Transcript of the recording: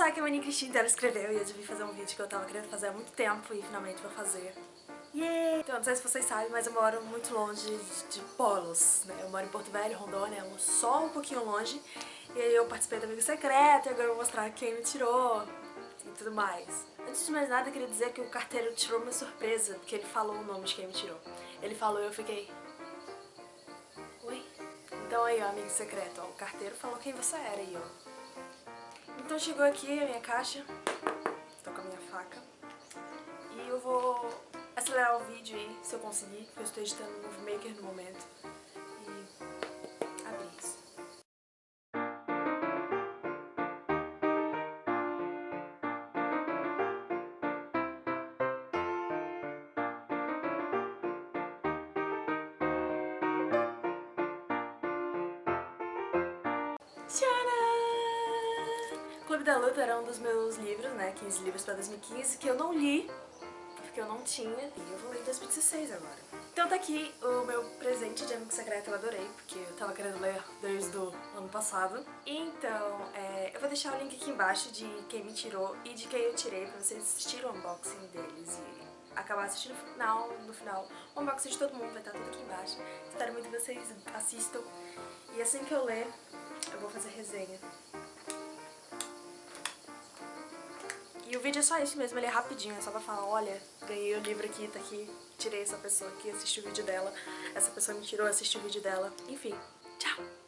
só que a Mani Cristina ela escreveu e eu devia fazer um vídeo que eu tava querendo fazer há muito tempo e finalmente vou fazer. Yeah. Então, não sei se vocês sabem, mas eu moro muito longe de, de polos, né? Eu moro em Porto Velho, Rondônia, só um pouquinho longe. E aí eu participei do Amigo Secreto e agora eu vou mostrar quem me tirou e tudo mais. Antes de mais nada, eu queria dizer que o carteiro tirou uma surpresa, porque ele falou o nome de quem me tirou. Ele falou e eu fiquei... Oi? Então aí, ó, Amigo Secreto, ó, o carteiro falou quem você era aí, ó. Então chegou aqui a minha caixa, tô com a minha faca, e eu vou acelerar o vídeo aí, se eu conseguir, porque eu estou editando no Maker no momento. Clube da Luta era um dos meus livros, né, 15 livros pra 2015, que eu não li porque eu não tinha e eu vou ler em 2016 agora. Então tá aqui o meu presente de Amigo Secreto, eu adorei, porque eu tava querendo ler desde o ano passado. Então, é, eu vou deixar o link aqui embaixo de quem me tirou e de quem eu tirei pra vocês assistirem o unboxing deles e acabar assistindo no final, no final o unboxing de todo mundo vai estar tudo aqui embaixo. Espero muito que vocês assistam e assim que eu ler, eu vou fazer resenha. E o vídeo é só isso mesmo, ele é rapidinho, é só pra falar, olha, ganhei o livro aqui, tá aqui, tirei essa pessoa aqui, assisti o vídeo dela, essa pessoa me tirou, assisti o vídeo dela, enfim, tchau!